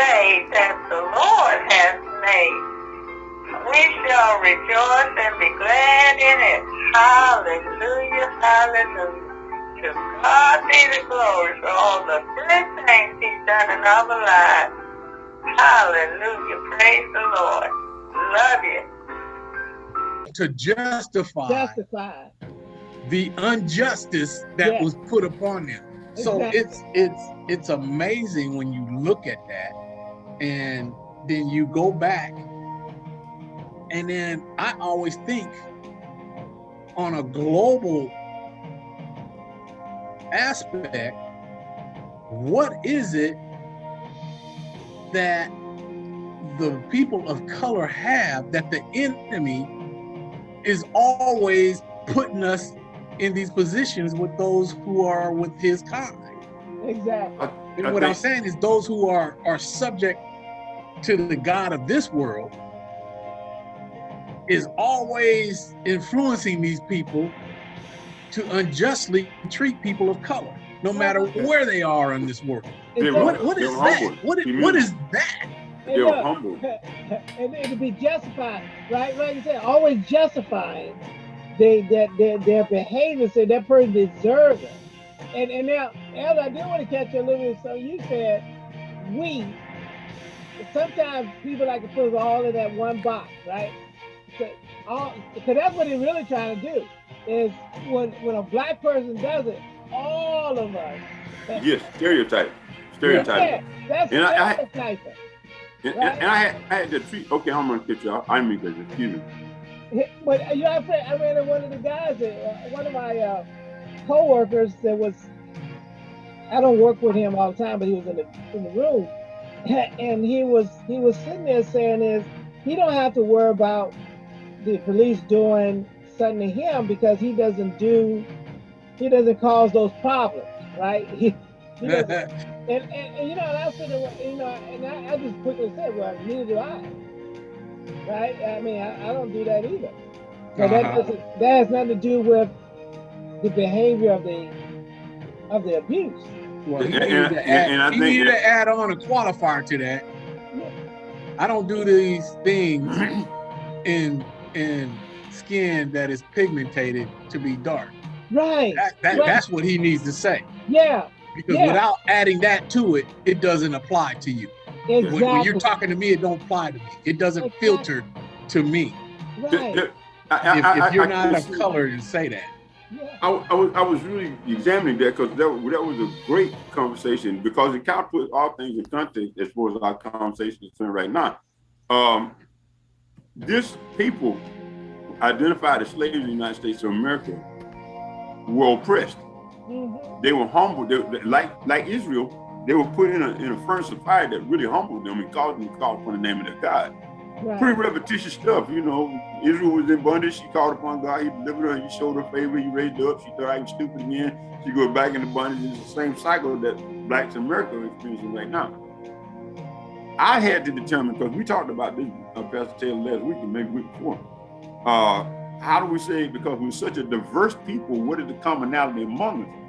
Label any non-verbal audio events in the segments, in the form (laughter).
day that the Lord has made. We shall rejoice and be glad in it. Hallelujah, hallelujah. To God be the glory for all the good things he's done in our lives. Hallelujah, praise the Lord. Love you. To justify, Justify. the injustice that Yeah. was put upon them. So Exactly. it's it's it's amazing when you look at that and then you go back and then I always think on a global aspect, what is it that the people of color have that the enemy is always putting us in these positions with those who are with his kind. Exactly. And I what I'm saying is those who are are subject to the God of this world is always influencing these people to unjustly treat people of color, no matter where they are in this world. They were- What what they is were that? humble. What is, He what knew. is that? And They were look, humble. (laughs) and it could be justified, right? Like I said, always justifying they that their, their behavior, so that person deserves it. And and now, Elder, I do want to catch you a little bit. So you said we. Sometimes people like to put all in that one box, right? So all because that's what they're really trying to do. Is when when a black person does it, all of us. Yes, stereotype. Stereotype. Yeah, that's And I- I- stereotyping. And, and- and I had, I had to treat, okay, I'm gonna get you off. I mean excuse me. But you know, I ran, I ran into one of the guys, that, uh, one of my uh, co-workers that was, I don't work with him all the time, but he was in the in the room, (laughs) and he was he was sitting there saying is he don't have to worry about the police doing something to him because he doesn't do, he doesn't cause those problems, right? (laughs) He, he (laughs) and, and, and you know, and I said, you know, and I, I just quickly said, well, neither do I. Right? I mean, I, I don't do that either. So that Uh-huh. doesn't, that has nothing to do with the behavior of the of the abuse. Well, he And- needed and- to add, and I he think needed that- to add on a qualifier to that. I don't do these things (clears throat) in in skin that is pigmented to be dark. Right. That, that Right. that's what he needs to say. Yeah. Because Yeah. without adding that to it, it doesn't apply to you. When, Exactly. when you're talking to me, it don't apply to me. It doesn't Exactly. filter to me. right. I- I- If, if you're I- not I- of color, and say that. I, I was I was really examining that because that, that was a great conversation because it kind of puts all things in context as far as our conversation is concerned right now. Um, this people identified as slaves in the United States of America were oppressed. Mhm. They were humbled. They- like like Israel, they were put in a in a furnace of fire that really humbled them and caused them to call upon the name of their God. Pretty repetitious stuff, you know. Israel was in bondage. She called upon God. He delivered her. He showed her favor. He raised her up. She thought I was stupid again. She goes back into bondage. It's the same cycle that blacks in America are experiencing right now. I had to determine because we talked about this, uh, Pastor Taylor, last week and maybe week before. Uh, how do we say because we're such a diverse people? What is the commonality among us?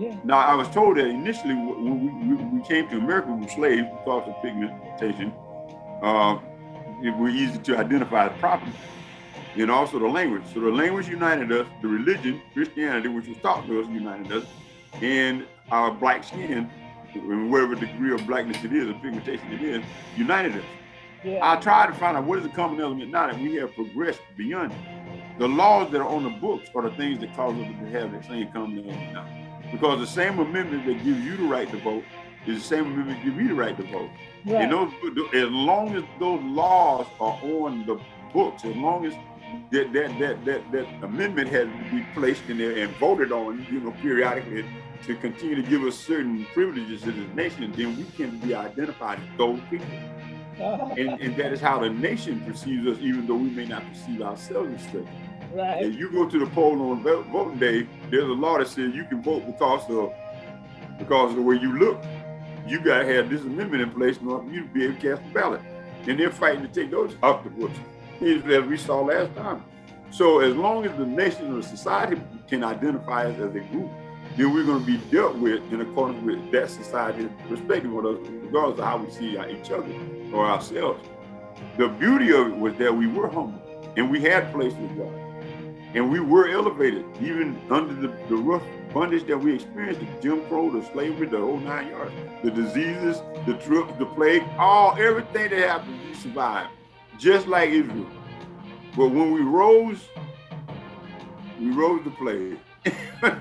Yeah. Now, I was told that initially when we, we, we came to America, we were slaves because of pigmentation. Uh, it were easy to identify as property. And also the language. So the language united us, the religion, Christianity, which was taught to us, united us, and our black skin, and whatever degree of blackness it is, or pigmentation it is, united us. Yeah. I tried to find out what is the common element now that we have progressed beyond it. The laws that are on the books are the things that cause us to have that same common element now. Because the same amendment that gives you the right to vote is the same amendment that gives me the right to vote. Right. And those, as long as those laws are on the books, as long as that that that that, that amendment has to be placed in there and voted on, you know, periodically to continue to give us certain privileges as a nation, then we can be identified as those people. Uh-huh. And, and that is how the nation perceives us, even though we may not perceive ourselves as such. right. If you go to the poll on voting day, there's a law that says you can vote because of because of the way you look. You gotta have this amendment in place in order for you to be able to cast a ballot. And they're fighting to take those off the books, as we saw last time. So as long as the nation or society can identify us as a group, then we're going to be dealt with in accordance with that society's perspective, regardless of how we see each other or ourselves. The beauty of it was that we were humble and we had place with God. And we were elevated, even under the, the rough bondage that we experienced, the Jim Crow, the slavery, the whole nine yards, the diseases, the trips, the plague, all everything that happened, we survived, just like Israel. But when we rose, we rose the plague. (laughs)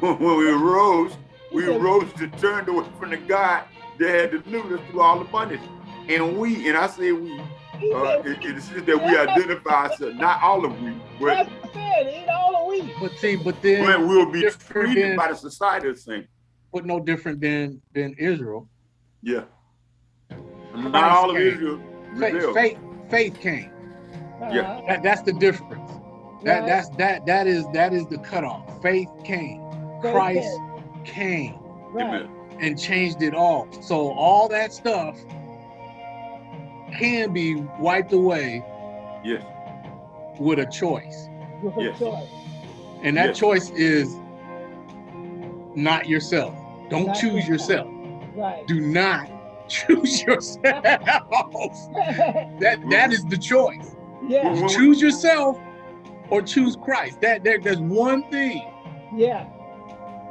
when we rose, we rose to turn away from the God that had delivered us through all the bondage. And we, and I say we, uh, it, it's that we identify ourselves, not all of we, but eat all of we. But see, but then but we'll be treated than, by the society the same. But no different than than Israel. Yeah. Not all of Israel. Faith, faith, faith came. Yeah. That, that's the difference. That right. that's that that is that is the cutoff. Faith came. Christ came. came. Right. And changed it all. So all that stuff can be wiped away. Yes. With a choice. With yes. a choice. And that yes. choice is not yourself. Don't not choose yourself. Right. Do not (laughs) choose yourself. (laughs) that that is the choice. Yeah. Choose yourself or choose Christ. That there, there's one thing. Yeah.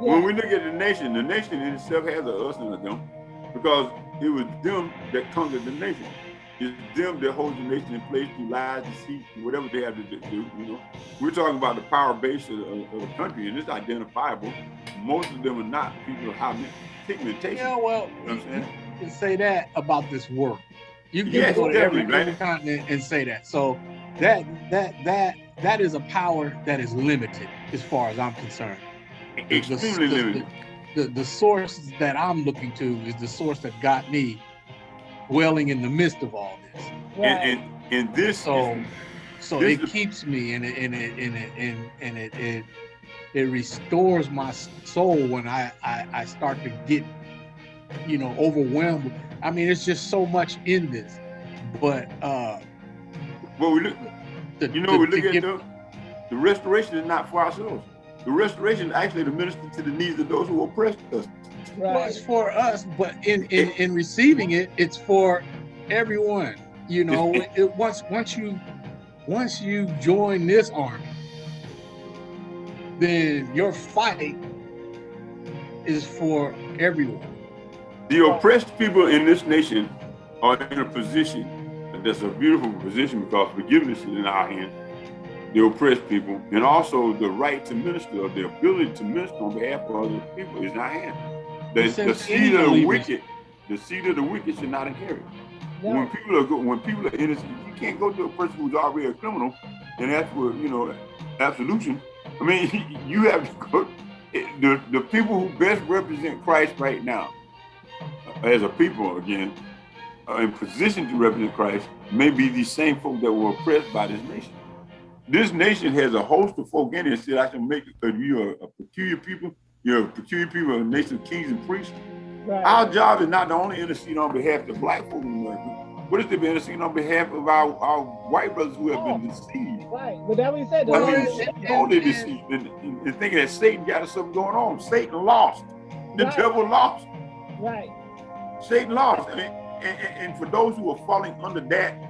yeah. When we look at the nation, the nation in itself has a us and a them, because it was them that conquered the nation. It's them that hold the nation in place through lies, deceit, whatever they have to do. You know, we're talking about the power base of, of, of the country, and it's identifiable. Most of them are not people of high pigmentation. Yeah, well, you, know you can say that about this work. You can yes, go to every, every continent and say that. So that that that that is a power that is limited, as far as I'm concerned. Extremely the, limited. The, the, the source that I'm looking to is the source that got me dwelling in the midst of all this. Right. And, and, and this so is, so this it keeps me and it and it and it and, and it, it it restores my soul when I, I I start to get you know overwhelmed. I mean, it's just so much in this, but uh. Well, we look. The, you know, the, we look at get, the, the restoration is not for ourselves. The restoration actually to minister to the needs of those who oppress us. Right. Well, it's for us, but in, in, in receiving it, it's for everyone. You know, it, once once you once you join this army, then your fight is for everyone. The oppressed people in this nation are in a position that's a beautiful position because forgiveness is in our hands. The oppressed people, and also the right to minister, or the ability to minister on behalf of other people is not our. The, the seed of the wicked, the seed of the wicked should not inherit. When people are good, when people are innocent, you can't go to a person who's already a criminal and ask for, you know, absolution. I mean, (laughs) you have to go. The the people who best represent Christ right now, uh, as a people again, are in position to represent Christ, may be the same folk that were oppressed by this nation. This nation has a host of folk in it. Said I can make uh, you a, a peculiar people you know, peculiar people, a nation of kings and priests. Right. Our job is not to only intercede on behalf of the black folk in America, but it's to be interceding on behalf of our, our white brothers who have oh, been deceived. Right, but that we said. I mean, totally deceived and, and, and, thinking that Satan got us something going on. Satan lost. The right. devil lost. Right. Satan lost. I mean, and, and, and, for those who are falling under that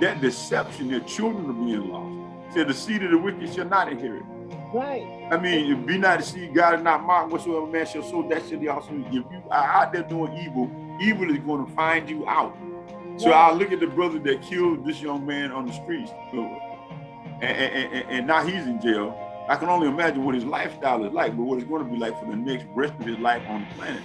that deception, their children are being lost. Said the seed of the wicked shall not inherit. Right. I mean, be not deceived, God is not mocked. Whatsoever man shall sow, that shall he also. If you are out there doing evil, evil is going to find you out. So right. I look at the brother that killed this young man on the streets, and, and, and, and now he's in jail. I can only imagine what his lifestyle is like, but what it's going to be like for the next rest of his life on the planet.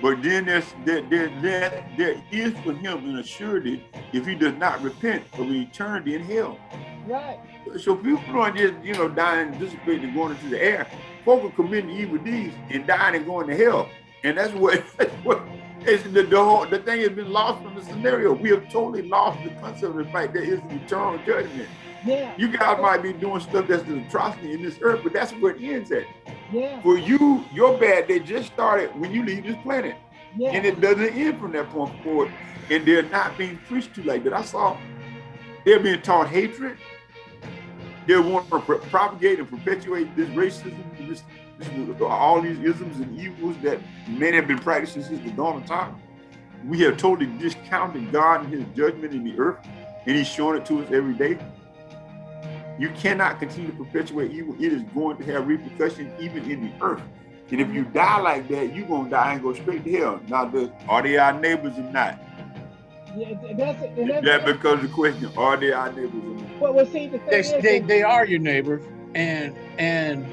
But then there's there, there, there, there is for him an assurity if he does not repent of eternity in hell. Right. So people aren't just, you know, dying, dissipating, and going into the air. Folk are committing evil deeds and dying and going to hell. And that's what, (laughs) that's what it's the, the, whole, the thing has been lost from the scenario. We have totally lost the concept of the fact that it's eternal judgment. Yeah. You guys might be doing stuff that's an atrocity in this earth, but that's where it ends at. Yeah. For you, your bad day just started when you leave this planet. Yeah. And it doesn't end from that point forward. And they're not being preached to like that. I saw they're being taught hatred, they want to propagate and perpetuate this racism, this all these isms and evils that men have been practicing since the dawn of time. We have totally discounted God and his judgment in the earth, and he's showing it to us every day. You cannot continue to perpetuate evil. It is going to have repercussions even in the earth. And if you die like that, you're going to die and go straight to hell. Now, does, are they our neighbors or not? Yeah, that's, that's, That becomes the question, are they our neighbors or not? Well, well, see, the thing They, is, they, they are your neighbors, and and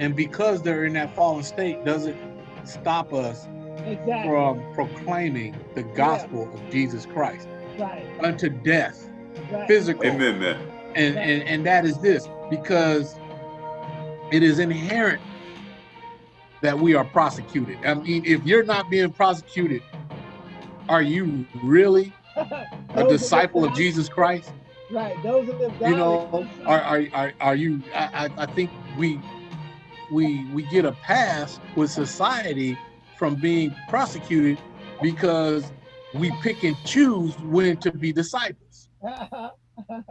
and because they're in that fallen state, doesn't stop us exactly. from proclaiming the gospel of Jesus Christ right, unto death, right. physical. Amen, man. and, and and that is this because it is inherent that we are prosecuted. I mean if you're not being prosecuted are you really (laughs) a disciple of jesus christ Right, those are the you know are are are, are you I, I I think we we we get a pass with society from being prosecuted because we pick and choose when to be disciples (laughs)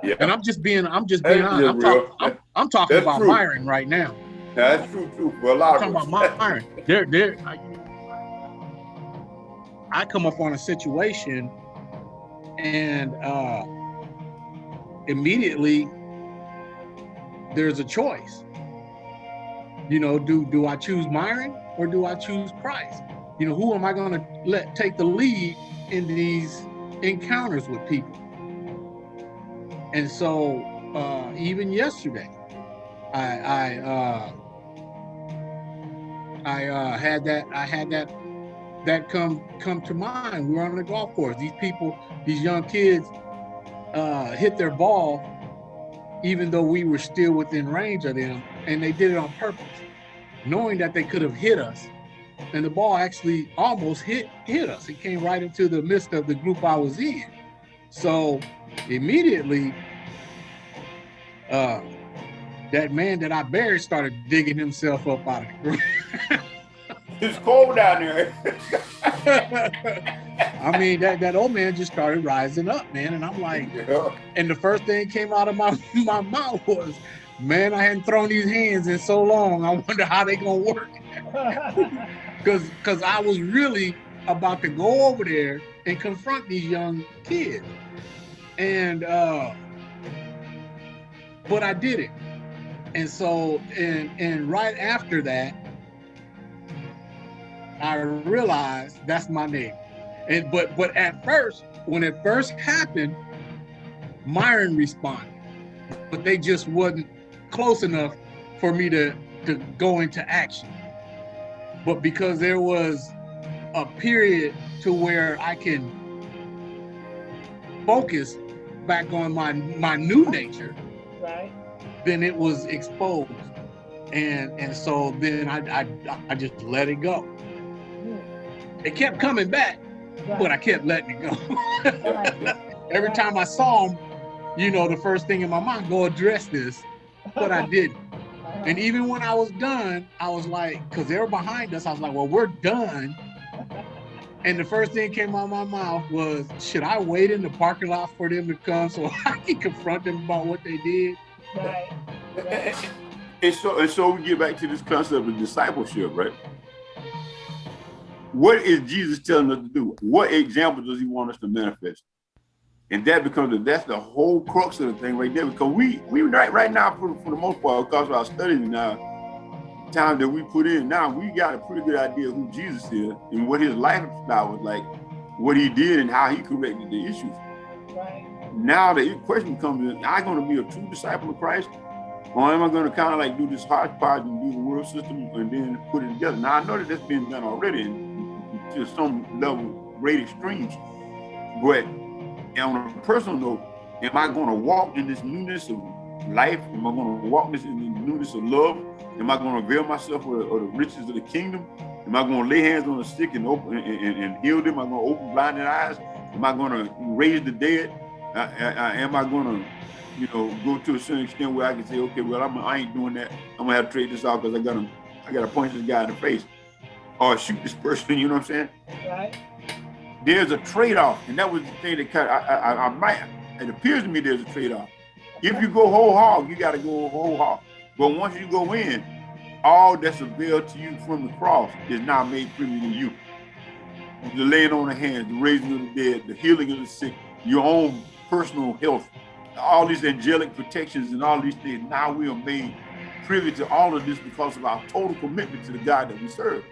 Yeah, and i'm just being i'm just being honest i'm, just talk, I'm, I'm talking That's about true. myron right now that's true, too, for a lot I'm talking about us. Myron. There, there. I, I come up on a situation, and uh, immediately there's a choice. You know, do do I choose Myron or do I choose Christ? You know, who am I going to let take the lead in these encounters with people? And so, uh, even yesterday, I, I uh, I uh, had that I had that that come come to mind. We were on the golf course. These people, these young kids, uh, hit their ball, even though we were still within range of them, and they did it on purpose, knowing that they could have hit us. And the ball actually almost hit hit us. It came right into the midst of the group I was in. So immediately, uh, that man that I buried started digging himself up out of the ground. (laughs) It's cold down there. (laughs) I mean, that, that old man just started rising up, man. And I'm like, Yeah. and the first thing came out of my, (laughs) my mouth was, man, I hadn't thrown these hands in so long. I wonder how they gonna work. (laughs) Cause cause I was really about to go over there and confront these young kids. And uh but I did it. And so and and right after that, I realized that's my name. And but but at first, when it first happened, Myron responded, but they just wasn't close enough for me to to go into action. But because there was a period to where I can focus back on my my new nature, right, then it was exposed. And and so then I I, I just let it go. Hmm. It kept coming back, but I kept letting it go. (laughs) Every time I saw him, you know, the first thing in my mind, go address this, but I didn't. And even when I was done, I was like, because they were behind us, I was like, well, we're done. And the first thing came out of my mouth was, should I wait in the parking lot for them to come so (laughs) I can confront them about what they did? right, right. And so, and so we get back to this concept of discipleship, right? What is Jesus telling us to do? What example does he want us to manifest? And that becomes the, that's the whole crux of the thing right there. Because we we right right now for, for the most part, because of our studies now, time that we put in now, we got a pretty good idea who Jesus is and what his lifestyle was like, what he did and how he corrected the issues. right. Now the question comes in, am I going to be a true disciple of Christ? Or am I going to kind of like do this hodgepodge and do the world system and then put it together? Now I know that that's been done already to some level, great extremes. But on a personal note, am I going to walk in this newness of life? Am I going to walk this in the newness of love? Am I going to avail myself of, of the riches of the kingdom? Am I going to lay hands on the sick and open and, and, and heal them? Am I going to open blinded eyes? Am I going to raise the dead? I, I, I, am I going to, you know, go to a certain extent where I can say, okay, well, I'm, I ain't doing that. I'm gonna have to trade this out because I got to, I got to punch this guy in the face, or shoot this person. You know what I'm saying? Right. There's a trade-off, and that was the thing that kind of, I, I, I might. It appears to me there's a trade-off. If you go whole hog, you got to go whole hog. But once you go in, all that's available to you from the cross is now made free to you. The laying on the hands, the raising of the dead, the healing of the sick, your own personal health, all these angelic protections and all these things. Now we are made privy to all of this because of our total commitment to the God that we serve.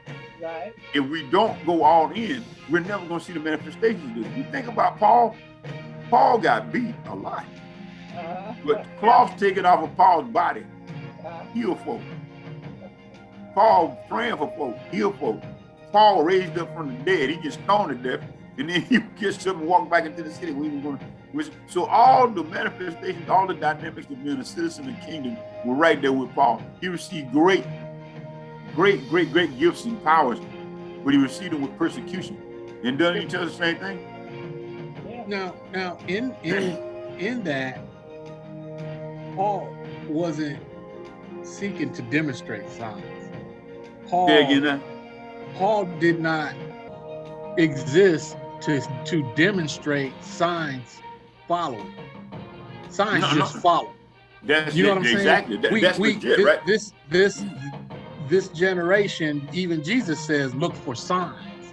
Right. If we don't go all in, we're never going to see the manifestations of this. You think about Paul, Paul got beat a lot. Uh -huh. But cloth taken off of Paul's body, uh -huh. heal folk. Paul praying for folk, heal folk. Paul raised up from the dead. He gets stoned to death, and then he gets up and walk back into the city. We were going to, so all the manifestations, all the dynamics of being a citizen of the kingdom were right there with Paul. He received great, great, great, great gifts and powers, but he received them with persecution. And doesn't he tell us the same thing? Now, now in in in that, Paul wasn't seeking to demonstrate signs. Paul, yeah, Paul did not exist to, to demonstrate signs following. Signs no, just no. follow. That's you know it, what I'm exactly. saying? Exactly. That's we, legit, this, right? This this this generation, even Jesus says, look for signs.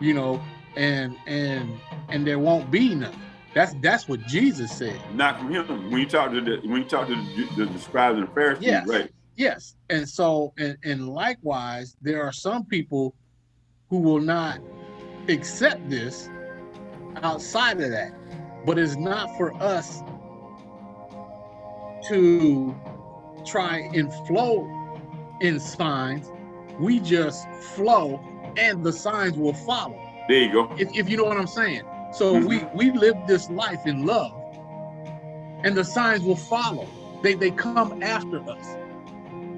You know, and and and there won't be none. That's that's what Jesus said. Not from him. When you talk to the when you talk to the, the scribes and the Pharisees, yes. right? Yes. And so, and, and likewise, there are some people who will not accept this outside of that. But it's not for us to try and flow in signs. We just flow and the signs will follow. There you go. If, if you know what I'm saying. So mm -hmm. we, we live this life in love and the signs will follow. They, they come after us.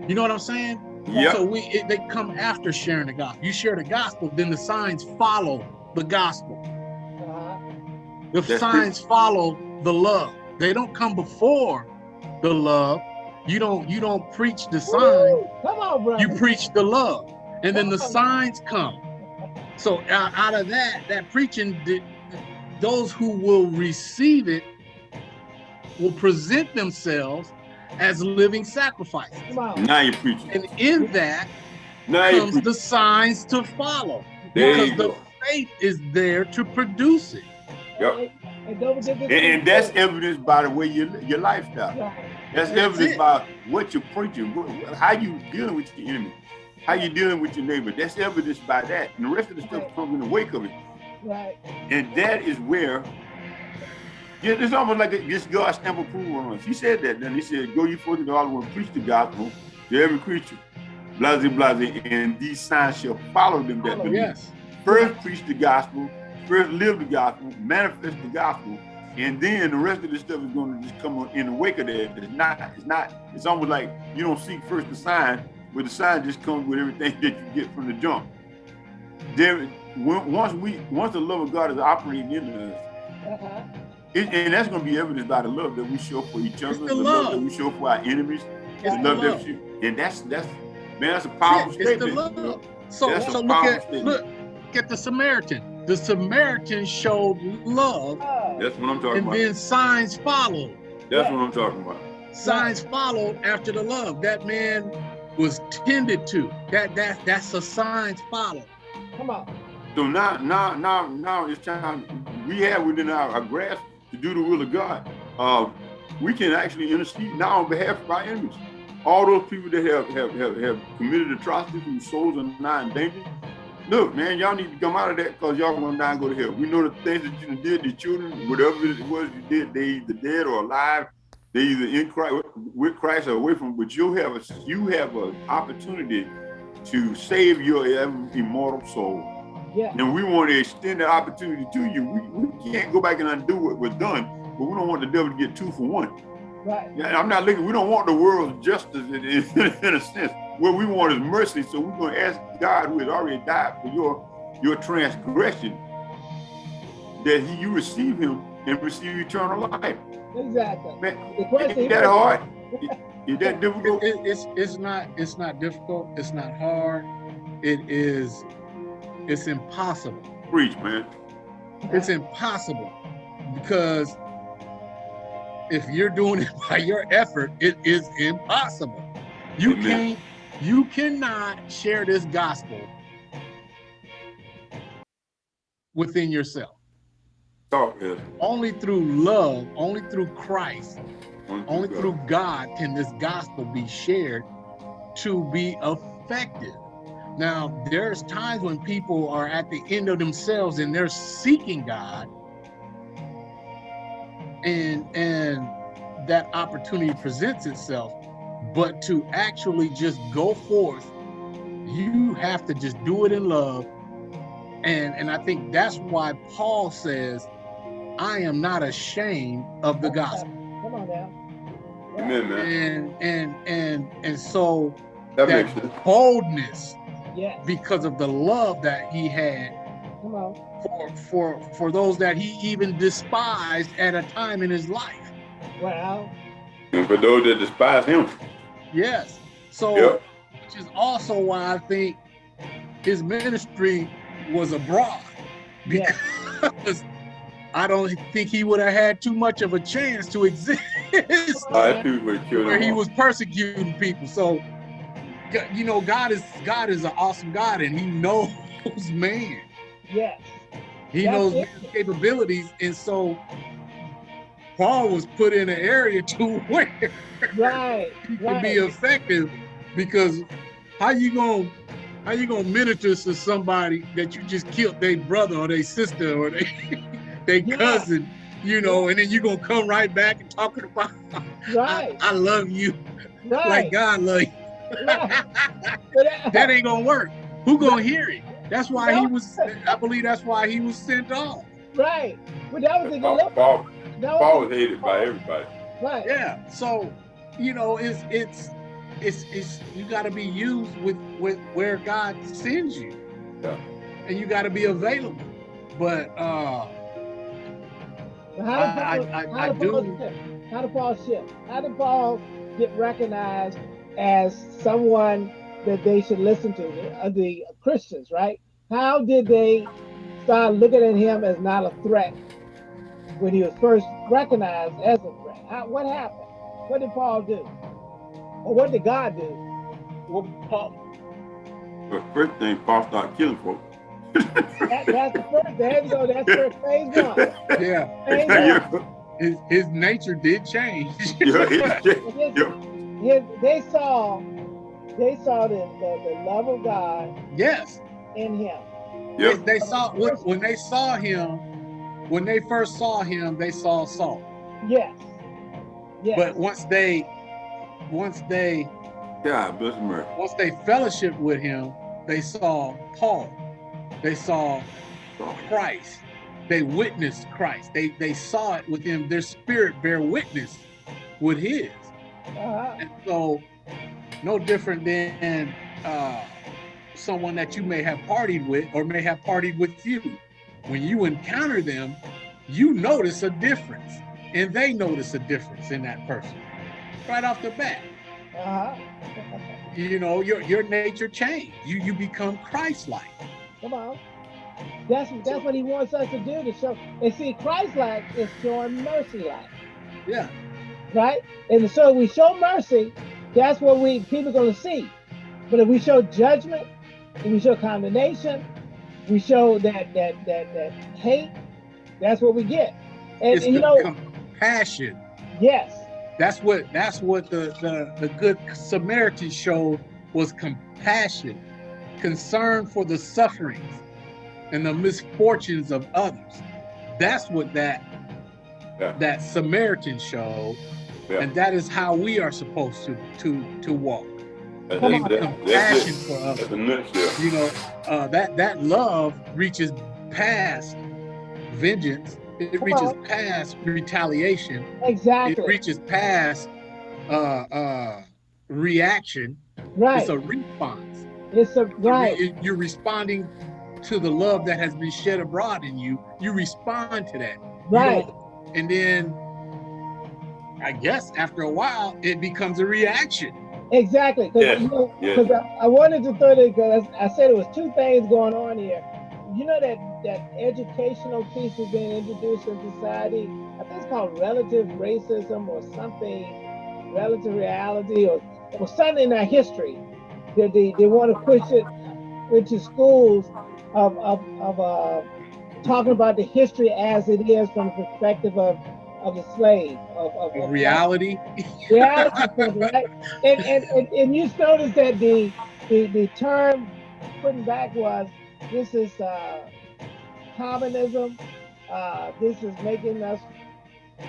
You know what I'm saying? Yeah. So we it, they come after sharing the gospel. You share the gospel, then the signs follow the gospel. The That's signs follow the love. They don't come before the love. You don't you don't preach the sign. Come on, brother. You preach the love, and then the signs come. So out, out of that, that preaching, those who will receive it will present themselves as living sacrifices. Now you're preaching. And in that now comes the signs to follow. There because the faith is there to produce it. Yep. And, and that's evidenced by the way you your lifestyle. That's, it. by what you're preaching, how you dealing with your enemy, how you dealing with your neighbor. That's evidenced by that. And the rest of the stuff comes in the wake of it. Right. And that is where yeah, it's almost like this God stamp approval on us. He said that. Then he said, "Go you forth into all the world, preach the gospel to every creature, blase blase, and these signs shall follow them that believe." Yes. First, preach the gospel. First, live the gospel. Manifest the gospel, and then the rest of the stuff is going to just come in the wake of that. It's not. It's not. It's almost like you don't seek first the sign, but the sign just comes with everything (laughs) that you get from the jump. There, once we, once the love of God is operating in us. Uh -huh it, and that's going to be evidenced by the love that we show for each other, the, the love. love. that we show for our enemies, it's the love, love. that we and that's that's man, that's a powerful yeah, statement. The love. So, that's so look at statement. look at the Samaritan. The Samaritan showed love. That's what I'm talking and about. And then signs followed. That's what I'm talking about. Signs followed after the love. That man was tended to. That that that's a signs follow. Come on. So now, now, now, now it's time we have within our, our grasp to do the will of God, uh, we can actually intercede now on behalf of our enemies. All those people that have have, have, have committed atrocities whose souls are not in danger. Look, man, y'all need to come out of that because y'all gonna die and go to hell. We know the things that you did to children, whatever it was you did, they either dead or alive. They either in Christ with Christ or away from. But you have a you have an opportunity to save your immortal soul. Yeah. And we want to extend the opportunity to you. We, we can't go back and undo what was done, but we don't want the devil to get two for one. Right. Yeah, I'm not looking, we don't want the world's justice in, in, in a sense. What we want is mercy. So we're going to ask God who has already died for your your transgression that he, you receive him and receive eternal life. Exactly. Man, the question is that hard? is that (laughs) difficult? It, it, it's it's not it's not difficult. It's not hard. It is it's impossible. Preach, man. It's impossible because if you're doing it (laughs) by your effort, it is impossible. You Amen. can't, you cannot share this gospel within yourself. Talk is Only through love, only through Christ, only God. through God can this gospel be shared to be effective. Now, there's times when people are at the end of themselves and they're seeking God, and and that opportunity presents itself. But to actually just go forth, you have to just do it in love. And and I think that's why Paul says, I am not ashamed of the gospel. Come on now. Amen, man. And and and and so That that makes sense. boldness Yes. because of the love that he had Come on. for for for those that he even despised at a time in his life. wow And for those that despise him, Yes. So Yep. which is also why I think his ministry was abroad yes. because I don't think he would have had too much of a chance to exist I too where he was persecuting people. So you know, God is God is an awesome God and he knows (laughs) man. Yes. He That's knows it. man's capabilities. And so Paul was put in an area (laughs) to where Right. he could Right. be effective because how you gonna how you gonna minister to somebody that you just killed their brother or their sister or they (laughs) their Yeah. cousin, you know, and then you gonna come right back and talking about Right. (laughs) I, I love you right. like God love you. right. That- that ain't gonna work. Who gonna hear it? That's why he was I believe that's why he was sent off. right. But that was the Paul, dilemma. Paul, That Paul was was hated by everybody. right. Yeah. So, you know, it's it's it's it's you gotta be used with with where God sends you. Yeah. And you gotta be available. But uh But How did I- Paul, I- I- how I did Paul do- shift? How did Paul shift? How did Paul get recognized as someone that they should listen to, the, uh, the Christians, right? How did they start looking at him as not a threat when he was first recognized as a threat? How, what happened? What did Paul do? Or what did God do? well, Paul, But first thing, Paul started killing folks. That, that's the first. There you go. That's first phase one. yeah, Phase yeah, one. his his nature did change. (laughs) yeah, it's just- And his, they saw, they saw the, the, the love of God yes. in him. They, they saw when, when they saw him, when they first saw him, they saw Saul. Yes. Yes. But once they once they God bless America. once they fellowship with him, they saw Paul. They saw Christ. They witnessed Christ. They they saw it with him. Their spirit bear witness with his. uh-huh. And so, no different than uh, someone that you may have partied with or may have partied with you. When you encounter them, you notice a difference, and they notice a difference in that person right off the bat. Uh-huh. (laughs) You know, your your nature changed. You you become Christ-like. Come on. That's that's what he wants us to do to show. And see, Christ-like is showing mercy-like, Yeah. right? And so we show mercy, that's what we people are gonna see. But if we show judgment, if we show condemnation, we show that that that that hate, that's what we get. And, it's and you the know, compassion. yes, That's what that's what the, the the good Samaritan showed was compassion, concern for the sufferings and the misfortunes of others. That's what that Yeah. that Samaritan showed, Yeah. and that is how we are supposed to to to walk. That- Come on. that- compassion for others. That's a nutshell. You know, uh, that that love reaches past vengeance. It Come reaches on. past retaliation. Exactly. It reaches past uh, uh, reaction. right. It's a response. It's a right. You- You're responding to the love that has been shed abroad in you. You respond to that. Right. don't- And then, I guess after a while, it becomes a reaction. Exactly. Because Yes, you know, yes. 'cause I, I wanted to throw it because I said it was two things going on here. You know that that educational piece is being introduced in society. I think it's called relative racism or something, relative reality or was something in our history that they, they want to push it into schools of, of, of uh, talking about the history as it is from the perspective of of the slave of, of, of reality? (laughs) Reality right? And, and, and and you notice that the the the term putting back was this is uh communism uh this is making us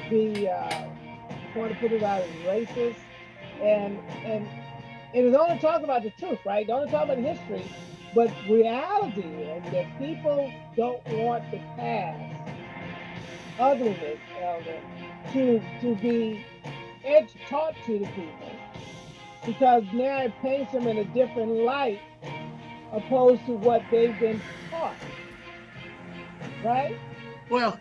be uh want to put it out as racist. And and it is only talking about the truth right? Don't talking about history. But reality is that people don't want the past, ugliness, elder, uh, to to be edge taught to the people because now it paints them in a different light opposed to what they've been taught. Right? Well,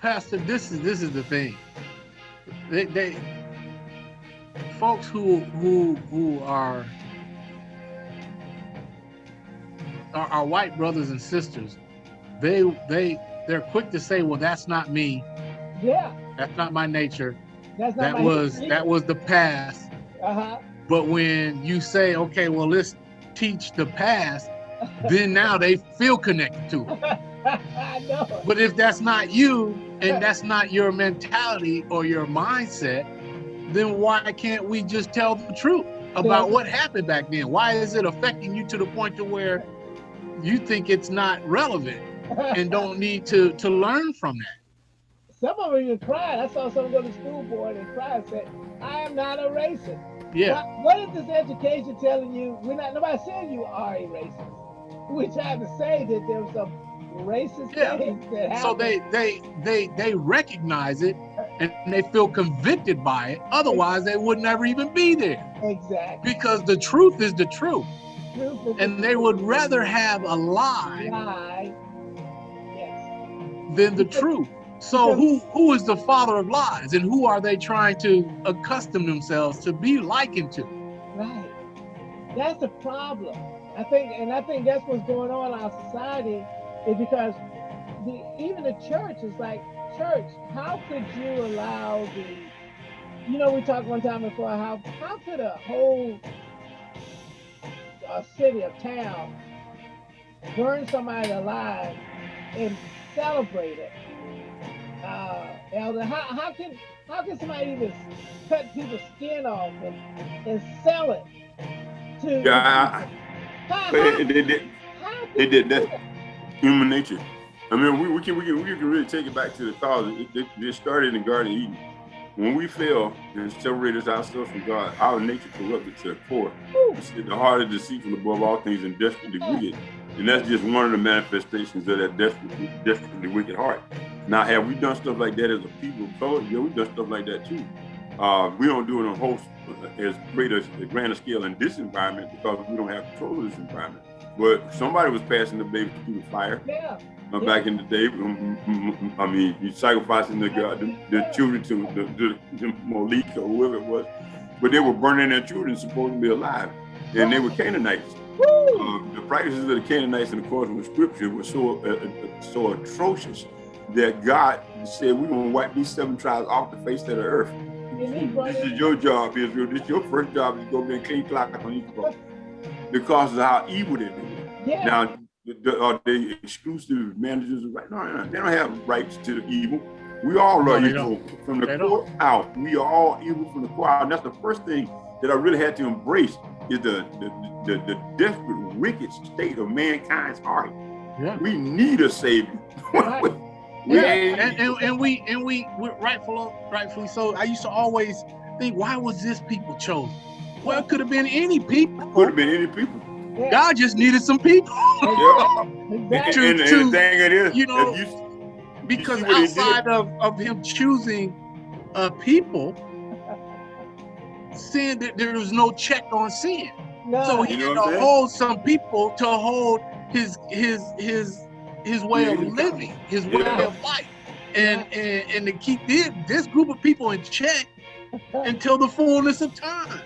Pastor, this is this is the thing. They, they folks who who who are our white brothers and sisters, they they they're quick to say, well, that's not me. Yeah. That's not my nature. That's not that was nature. that was the past. Uh-huh. But when you say, okay, well, let's teach the past, then now they feel connected to it. (laughs) I know. But if that's not you and that's not your mentality or your mindset, then why can't we just tell the truth about what happened back then? Why is it affecting you to the point to where you think it's not relevant and don't need to to learn from that. Some of them even cried. I saw someone go to school board and cry and said, I am not a racist. Yeah. What, what is this education telling you? We're not nobody saying you are a racist. We're trying to say that there's some racist yeah. things that happen. So they they they they recognize it and they feel convicted by it. Otherwise, they would never even be there. Exactly. Because the truth is the truth and they would rather have a lie, lie. Than the truth. So who who is the father of lies and who are they trying to accustom themselves to be likened to? Right. That's the problem. I think and I think that's what's going on in our society is because the even the church is like church, how could you allow the you know we talked one time before how how could a whole a city, a town, burn somebody alive and celebrate it. Uh, Elder, how, how can how can somebody even cut people's skin off and, and sell it to? Yeah, how, they, they, did. They did that. Human nature. I mean, we, we can we can we can really take it back to the cause. It, it, it started in the Garden of Eden when we fell and separate ourselves from God, our nature corrupted to the core. The heart is deceitful above all things and desperately wicked. And that's just one of the manifestations of that desperately, desperately wicked heart. Now, have we done stuff like that as a people of color? Yeah, we've done stuff like that too. Uh, we don't do it on a whole as great a, a grander scale in this environment because we don't have control of this environment. But somebody was passing the baby through the fire. Yeah. Uh, back in the day, um, mm, mm, I mean, you sacrificing the, uh, the, the children to the, the, the Moloch or whoever it was, but they were burning their children supposed to be alive, and they were Canaanites. Uh, the practices of the Canaanites in accordance with Scripture were so uh, uh, so atrocious that God said, "We're gonna wipe these seven tribes off the face of the earth." This is your job, Israel. This is your first job is to go be a clean clock on these folks because of how evil they do. Yeah. Now are they exclusive managers of right? No, no, they don't have rights to the evil. We all are no, evil from the they core don't. out. We are all evil from the core out. And that's the first thing that I really had to embrace is the the, the, the desperate, wicked state of mankind's heart. Yeah. We need a savior. (laughs) Right. yeah, and, and, and, we and we rightfully rightfully so. I used to always think, why was this people chosen? Well, it could have been any people. Could have been any people. Yeah. God just needed some people. yeah. Exactly. and, and, and, the thing it is, you know, you, because you outside of, of him choosing uh, people, sin that there was no check on sin. No. So he you had to hold some people to hold his his his his way yeah. of living, his way yeah. of life, and, and and to keep this, this group of people in check (laughs) until the fullness of time.